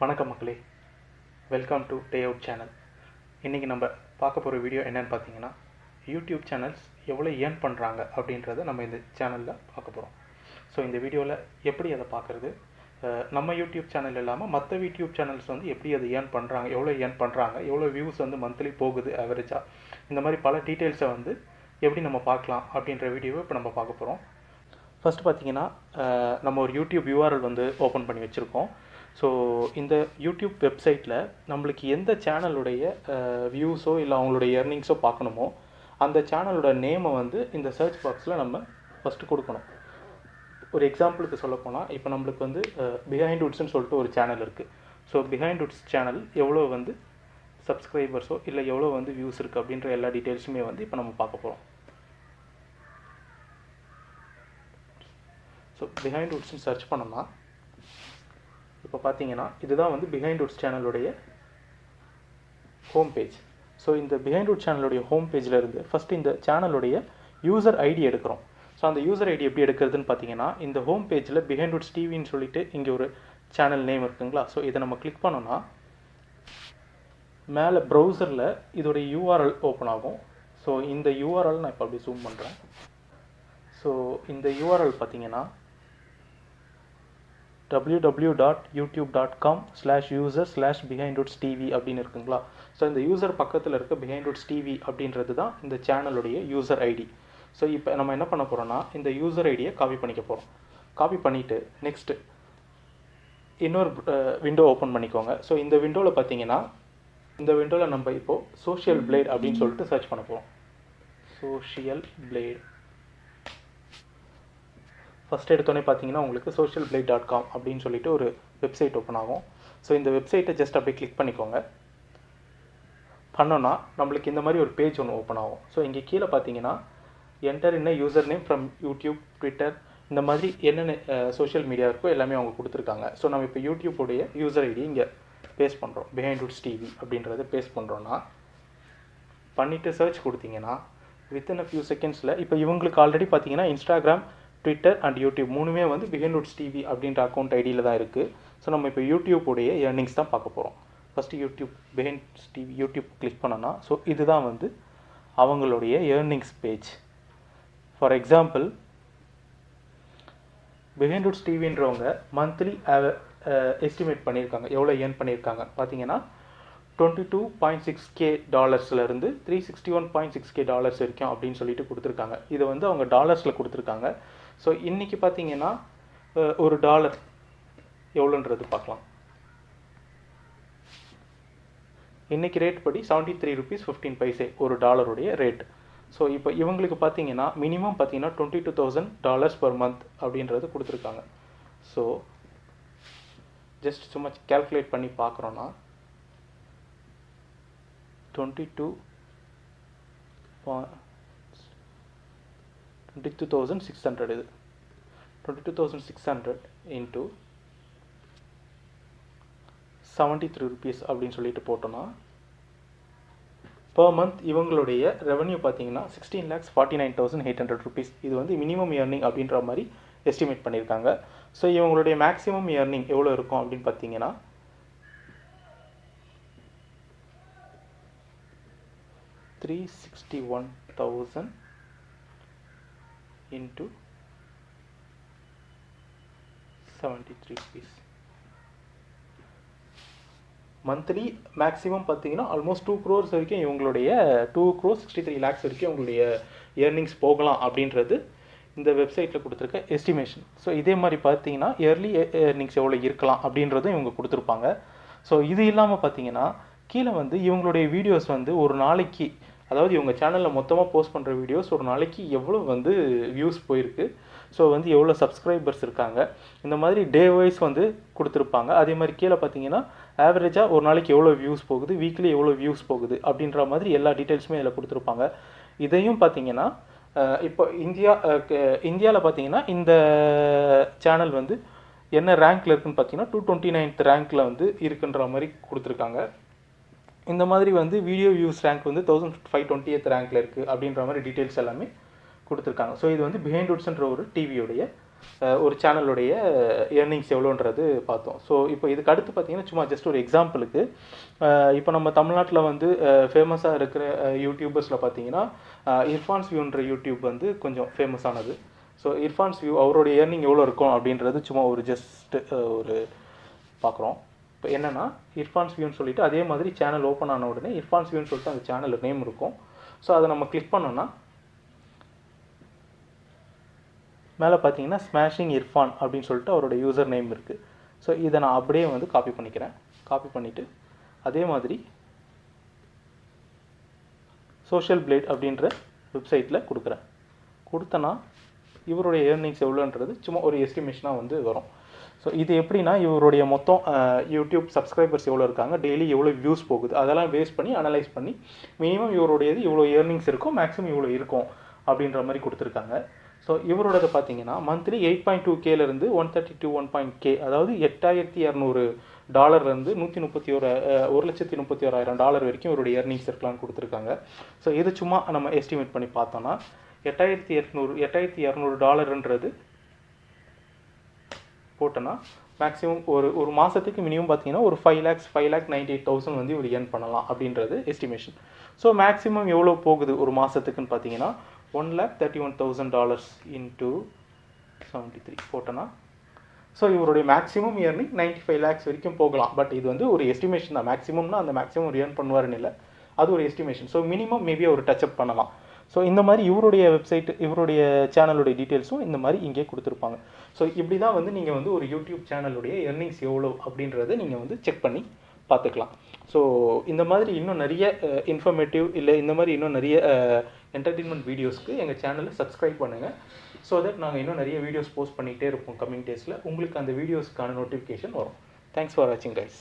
வணக்கம் மக்களே. Welcome to day out channel இன்றைக்கி நம்ம பார்க்க போகிற வீடியோ என்னன்னு பார்த்தீங்கன்னா யூடியூப் சேனல்ஸ் எவ்வளோ ஏர்ன் பண்ணுறாங்க அப்படின்றத நம்ம இந்த சேனலில் பார்க்க போகிறோம் ஸோ இந்த வீடியோவில் எப்படி அதை பார்க்குறது? நம்ம யூடியூப் சேனல் இல்லாமல் மற்ற யூடியூப் சேனல்ஸ் வந்து எப்படி அதை ஏர்ன் பண்ணுறாங்க எவ்வளோ ஏர்ன் பண்ணுறாங்க எவ்வளோ வியூஸ் வந்து மந்த்லி போகுது ஆவரேஜாக இந்த மாதிரி பல டீட்டெயில்ஸை வந்து எப்படி நம்ம பார்க்கலாம் அப்படின்ற வீடியோவை இப்போ நம்ம பார்க்க போகிறோம் ஃபர்ஸ்ட் பார்த்தீங்கன்னா நம்ம ஒரு யூடியூப் யூஆர்எல் வந்து ஓப்பன் பண்ணி வச்சுருக்கோம். ஸோ இந்த யூடியூப் வெப்சைட்டில் நம்மளுக்கு எந்த சேனலுடைய வியூஸோ இல்லை அவங்களுடைய எர்னிங்ஸோ பார்க்கணுமோ அந்த சேனலோட நேமை வந்து இந்த சர்ச் பாக்ஸில் நம்ம ஃபஸ்ட்டு கொடுக்கணும். ஒரு எக்ஸாம்பிளுக்கு சொல்லப்போனால் இப்போ நம்மளுக்கு வந்து பிஹைண்ட் உட்ஸ்னு சொல்லிட்டு ஒரு சேனல் இருக்குது ஸோ பிஹைண்ட் உட்ஸ் சேனல் எவ்வளோ வந்து சப்ஸ்கிரைபர்ஸோ இல்லை எவ்வளோ வந்து வியூஸ் இருக்குது அப்படின்ற எல்லா டீட்டெயில்ஸுமே வந்து இப்போ நம்ம பார்க்க போகிறோம் ஸோ பிஹைண்ட் உட்ஸ்னு சர்ச் பண்ணோம்னா இப்போ பார்த்தீங்கன்னா இதுதான் வந்து பிஹைண்ட் உட்ஸ் சேனலுடைய ஹோம் பேஜ் ஸோ இந்த பிஹைண்ட் உட் சேனலுடைய ஹோம் பேஜில் இருந்து ஃபஸ்ட்டு இந்த சேனலுடைய யூசர் ஐடி எடுக்கிறோம். ஸோ அந்த யூசர் ஐடி எப்படி எடுக்கிறதுன்னு பார்த்தீங்கன்னா இந்த ஹோம் பேஜில் பிஹைண்ட் உட்ஸ் டிவின்னு சொல்லிட்டு இங்கே ஒரு சேனல் நேம் இருக்குங்களா? ஸோ இதை நம்ம கிளிக் பண்ணோன்னா மேலே ப்ரௌசரில் இதோடைய யூஆர்எல் ஓப்பன் ஆகும். ஸோ இந்த யூஆர்எல் நான் இப்போ அப்படி ஜூம் பண்ணுறேன் ஸோ இந்த யூஆர்எல் பார்த்தீங்கன்னா W dot YouTube dot com slash user slash behind roots TV அப்படின்னு இருக்குங்களா? ஸோ இந்த யூசர் பக்கத்தில் இருக்க பிஹைண்ட் ரூட்ஸ் டிவி அப்படின்றது தான் இந்த சேனலுடைய யூசர் ஐடி ஸோ இப்போ நம்ம என்ன பண்ண போகிறோம்னா இந்த யூசர் ஐடியை காப்பி பண்ணிக்க போகிறோம் காப்பி பண்ணிவிட்டு நெக்ஸ்ட்டு இன்னொரு விண்டோ ஓப்பன் பண்ணிக்கோங்க. ஸோ இந்த விண்டோவில் பார்த்தீங்கன்னா இந்த விண்டோவில் நம்ம இப்போது சோஷியல் பிளேட் அப்படின்னு சொல்லிட்டு சர்ச் பண்ண போகிறோம் சோஷியல் பிளேட் ஃபஸ்ட் எடுத்தோடனே பார்த்தீங்கன்னா உங்களுக்கு சோஷியல் பிளேட் டாட் காம் அப்படின்னு சொல்லிட்டு ஒரு வெப்சைட் ஓப்பன் ஆகும். ஸோ இந்த வெப்சைட்டை ஜஸ்ட் அப்படியே கிளிக் பண்ணிக்கோங்க. பண்ணோன்னா நம்மளுக்கு இந்த மாதிரி ஒரு பேஜ் ஒன்று ஓப்பன் ஆகும். ஸோ இங்கே கீழே பார்த்தீங்கன்னா என்டர் என்ன user name from YouTube Twitter இந்த மாதிரி என்னென்ன சோஷியல் மீடியா இருக்கோ எல்லாமே அவங்க கொடுத்துருக்காங்க. ஸோ நம்ம இப்போ யூடியூப்புடைய யூசர் ஐடி இங்கே பேஸ்ட் பண்ணுறோம் பிஹைண்ட் உட்ஸ் டிவி அப்படின்றத பேஸ்ட் பண்ணுறோன்னா பண்ணிவிட்டு சர்ச் கொடுத்தீங்கன்னா வித்தின் அ ஃபியூ செகண்ட்ஸில் இப்போ இவங்களுக்கு ஆல்ரெடி பார்த்தீங்கன்னா இன்ஸ்டாகிராம் ட்விட்டர் அண்ட் யூடியூப் மூணுமே வந்து பிஹைண்ட் உட்ஸ் டிவி அப்படின்ற அக்கௌண்ட் ஐடியில் தான் இருக்குது ஸோ நம்ம இப்போ யூடியூப்புடைய ஏர்னிங்ஸ் தான் பார்க்க போகிறோம் first YouTube behind TV YouTube click பண்ணோன்னா ஸோ இதுதான் வந்து அவங்களுடைய earnings page for example behind roots டிவின்றவங்க monthly estimate பண்ணியிருக்காங்க. எவ்வளோ ஏர்ன் பண்ணியிருக்காங்க? பார்த்தீங்கன்னா twenty two point six K டாலர்ஸ்லேருந்து three sixty one point six K dollars வரைக்கும் அப்படின்னு சொல்லிட்டு கொடுத்துருக்காங்க. இதை வந்து அவங்க டாலர்ஸில் கொடுத்துருக்காங்க. ஸோ இன்றைக்கி பார்த்தீங்கன்னா ஒரு டாலர் எவ்வளோன்றது பார்க்கலாம். இன்றைக்கி ரேட் படி seventy three rupees fifteen paise ஒரு டாலருடைய ரேட் ஸோ இப்போ இவங்களுக்கு பார்த்தீங்கன்னா மினிமம் பார்த்தீங்கன்னா twenty two thousand dollars per month அப்படின்றது கொடுத்துருக்காங்க. ஸோ ஜஸ்ட் சும்மா கேல்குலேட் பண்ணி பார்க்குறோன்னா twenty two twenty two thousand six hundred இது. Twenty two thousand six hundred into seventy three rupees அப்படின்னு சொல்லிட்டு போட்டோன்னா பர் மந்த் இவங்களுடைய ரெவன்யூ பார்த்தீங்கன்னா sixteen lakhs forty nine thousand eight hundred rupees இது வந்து மினிமம் இயர்னிங் அப்படின்ற மாதிரி எஸ்டிமேட் பண்ணியிருக்காங்க. ஸோ இவங்களுடைய மேக்ஸிமம் இயர்னிங் எவ்வளோ இருக்கும் அப்படின்னு பார்த்தீங்கன்னா three sixty one thousand into seventy three monthly maximum பார்த்தீங்கன்னா ஆல்மோஸ்ட் டூ க்ரோர்ஸ் வரைக்கும் இவங்களுடைய two crore sixty three lakhs வரைக்கும் உங்களுடைய இயர்னிங்ஸ் போகலாம் அப்படின்றது இந்த வெப்சைட்டில் கொடுத்துருக்க எஸ்டிமேஷன் ஸோ இதே மாதிரி பார்த்தீங்கன்னா இயர்லி இயர்னிங்ஸ் எவ்வளோ இருக்கலாம் அப்படின்றதும் இவங்க கொடுத்துருப்பாங்க. ஸோ இது இல்லாமல் பார்த்தீங்கன்னா கீழே வந்து இவங்களுடைய வீடியோஸ் வந்து ஒரு நாளைக்கு அதாவது இவங்க சேனலில் மொத்தமாக போஸ்ட் பண்ணுற வீடியோஸ் ஒரு நாளைக்கு எவ்வளோ வந்து வியூஸ் போயிருக்கு. ஸோ வந்து எவ்வளோ சப்ஸ்கிரைபர்ஸ் இருக்காங்க. இந்த மாதிரி டே வைஸ் வந்து கொடுத்துருப்பாங்க. அதே மாதிரி கீழே பார்த்தீங்கன்னா ஆவரேஜாக ஒரு நாளைக்கு எவ்வளோ வியூஸ் போகுது? வீக்லி எவ்வளோ வியூஸ் போகுது? அப்படின்ற மாதிரி எல்லா டீட்டெயில்ஸுமே இதில் கொடுத்துருப்பாங்க. இதையும் பார்த்தீங்கன்னா இப்போ இந்தியா இந்தியாவில் பார்த்தீங்கன்னா இந்த சேனல் வந்து என்ன ரேங்க்ல இருக்குன்னு பார்த்தீங்கன்னா டூ டுவெண்ட்டி நைன்த் ரேங்க்கில் வந்து இருக்குன்ற மாதிரி கொடுத்துருக்காங்க. இந்த மாதிரி வந்து வீடியோ வியூஸ் ரேங்க் வந்து தௌசண்ட் ஃபைவ் டுவெண்ட்டி எத் ரேங்க்ல இருக்குது அப்படின்ற மாதிரி டீட்டெயில்ஸ் எல்லாமே கொடுத்துருக்காங்க. ஸோ இது வந்து பிஹைண்ட் உட்ஸ்ன்ற ஒரு டிவியோடைய ஒரு சேனலுடைய ஏர்னிங்ஸ் எவ்வளோன்றது பார்த்தோம். ஸோ இப்போ இதுக்கு அடுத்து பார்த்தீங்கன்னா சும்மா ஜஸ்ட் ஒரு எக்ஸாம்பிளுக்கு இப்போ நம்ம தமிழ்நாட்டில் வந்து ஃபேமஸாக இருக்கிற யூடியூபர்ஸில் பார்த்தீங்கன்னா இர்ஃபான்ஸ் வியூன்ற யூடியூப் வந்து கொஞ்சம் ஃபேமஸானது ஸோ இர்ஃபான்ஸ் வியூ அவரோட ஏர்னிங் எவ்வளோ இருக்கும் அப்படின்றது சும்மா ஒரு ஜஸ்ட் ஒரு பார்க்குறோம். இப்போ என்னென்னா இர்ஃபான்ஸ் வியூன்னு சொல்லிட்டு அதே மாதிரி சேனல் ஓப்பன் ஆன உடனே இர்ஃபான்ஸ் வியூன்னு சொல்லிட்டு அந்த சேனல் நேம் இருக்கும். ஸோ அதை நம்ம கிளிக் பண்ணோன்னா மேலே பார்த்தீங்கன்னா ஸ்மாஷிங் இர்ஃபான் அப்படின்னு சொல்லிட்டு அவரோட யூசர் நேம் இருக்குது ஸோ இதை நான் அப்படியே வந்து காப்பி பண்ணிக்கிறேன். காப்பி பண்ணிவிட்டு அதே மாதிரி சோஷியல் பிளேட் அப்படின்ற வெப்சைட்டில் கொடுக்குறேன். கொடுத்தனா இவருடைய ஏர்னிங்ஸ் எவ்வளோன்றது சும்மா ஒரு எஸ்டிமேஷனாக வந்து வரும். ஸோ இது எப்படின்னா இவருடைய மொத்தம் யூடியூப் சப்ஸ்கிரைபர்ஸ் எவ்வளோ இருக்காங்க டெய்லி எவ்வளோ வியூஸ் போகுது அதெல்லாம் பேஸ் பண்ணி அனலைஸ் பண்ணி மினிமம் இவருடையது இவ்வளோ ஏர்னிங்ஸ் இருக்கும் மேக்ஸிமம் இவ்வளோ இருக்கும் அப்படின்ற மாதிரி கொடுத்துருக்காங்க. ஸோ இவரோடது பார்த்தீங்கன்னா monthly eight point two கேலேருந்து one thirty two one point K அதாவது எட்டாயிரத்தி இரநூறு டாலர்லேருந்து நூற்றி முப்பத்தி ஒரு ஒரு லட்சத்தி முப்பத்தி ஓராயிரம் டாலர் வரைக்கும் இவருடைய ஏர்னிங்ஸ் இருக்கலாம்னு கொடுத்துருக்காங்க. ஸோ இது சும்மா நம்ம எஸ்டிமேட் பண்ணி பார்த்தோன்னா எட்டாயிரத்தி எட்நூறு எட்டாயிரத்தி இரநூறு டாலர்ன்றது போட்டோன்னா மேக்ஸிமம் ஒரு ஒரு மாதத்துக்கு மினிமம் பார்த்தீங்கன்னா ஒரு five lakhs five lakh ninety eight thousand வந்து இவர் ஏர்ன் பண்ணலாம் அப்படின்றது எஸ்டிமேஷன் ஸோ மேக்ஸிமம் எவ்வளோ போகுது ஒரு மாதத்துக்குன்னு பார்த்தீங்கன்னா one lakh thirty one thousand dollars into seventy three போட்டோன்னா ஸோ இவருடைய maximum earning ninety five lakhs வரைக்கும் போகலாம். பட் இது வந்து ஒரு எஸ்டிமேஷன் தான். மேக்ஸிமம்னா அந்த மேக்ஸிமம் ஒரு ஏர்ன் பண்ணுவாருன்னு இல்லை. அது ஒரு எஸ்டிமேஷன் ஸோ மினிமம் மேபி அவர் டச்சப் பண்ணலாம். ஸோ இந்த மாதிரி இவருடைய வெப்சைட் இவருடைய சேனலுடைய டீட்டெயில்ஸும் இந்த மாதிரி இங்கே கொடுத்துருப்பாங்க. ஸோ இப்படி தான் வந்து நீங்கள் வந்து ஒரு யூடியூப் சேனலுடைய எர்னிங்ஸ் எவ்வளோ அப்படின்றத நீங்கள் வந்து செக் பண்ணி பார்த்துக்கலாம். ஸோ இந்த மாதிரி இன்னும் நிறைய இன்ஃபர்மேட்டிவ் இல்லை இந்த மாதிரி இன்னும் நிறைய என்டர்டெயின்மெண்ட் வீடியோஸ்க்கு எங்கள் சேனலை சப்ஸ்கிரைப் பண்ணுங்கள் ஸோ தட் நாங்கள் இன்னும் நிறைய வீடியோஸ் போஸ்ட் பண்ணிகிட்டே இருப்போம் கம்மிங் டேஸில் உங்களுக்கு அந்த வீடியோஸ்க்கான நோட்டிஃபிகேஷன் வரும். தேங்க்ஸ் ஃபார் வாட்சிங் கைஸ்